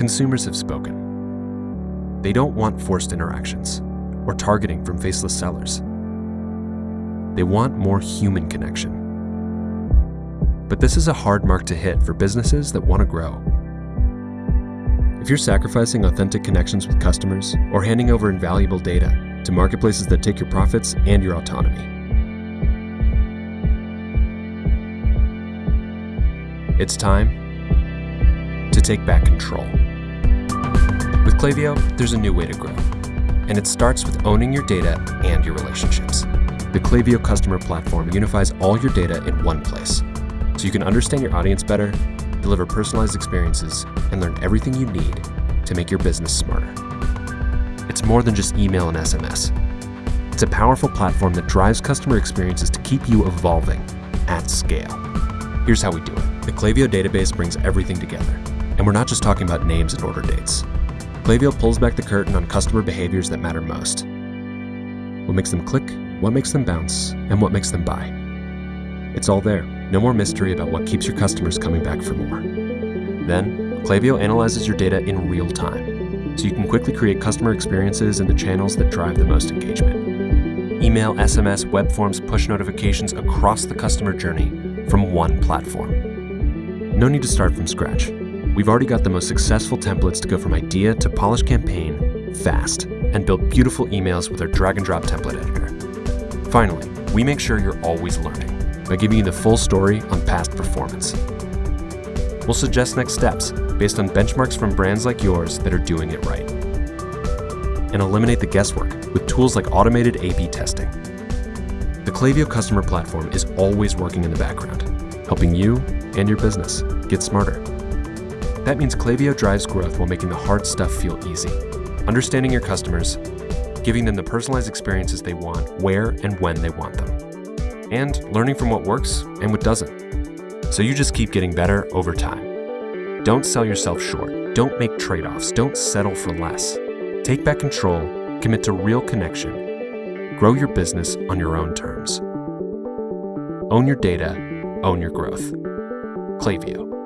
consumers have spoken. They don't want forced interactions or targeting from faceless sellers. They want more human connection. But this is a hard mark to hit for businesses that want to grow. If you're sacrificing authentic connections with customers or handing over invaluable data to marketplaces that take your profits and your autonomy, it's time to take back control. With Klaviyo, there's a new way to grow, and it starts with owning your data and your relationships. The Klaviyo customer platform unifies all your data in one place, so you can understand your audience better deliver personalized experiences, and learn everything you need to make your business smarter. It's more than just email and SMS. It's a powerful platform that drives customer experiences to keep you evolving at scale. Here's how we do it. The Klaviyo database brings everything together, and we're not just talking about names and order dates. Klaviyo pulls back the curtain on customer behaviors that matter most. What makes them click, what makes them bounce, and what makes them buy. It's all there. No more mystery about what keeps your customers coming back for more. Then, Klaviyo analyzes your data in real time, so you can quickly create customer experiences in the channels that drive the most engagement. Email, SMS, web forms, push notifications across the customer journey from one platform. No need to start from scratch. We've already got the most successful templates to go from idea to polished campaign fast and build beautiful emails with our drag and drop template editor. Finally, we make sure you're always learning by giving you the full story on past performance. We'll suggest next steps based on benchmarks from brands like yours that are doing it right. And eliminate the guesswork with tools like automated A-B testing. The Klaviyo customer platform is always working in the background, helping you and your business get smarter. That means Klaviyo drives growth while making the hard stuff feel easy. Understanding your customers, giving them the personalized experiences they want where and when they want them and learning from what works and what doesn't. So you just keep getting better over time. Don't sell yourself short. Don't make trade offs. Don't settle for less. Take back control, commit to real connection, grow your business on your own terms. Own your data, own your growth. Klaviyo.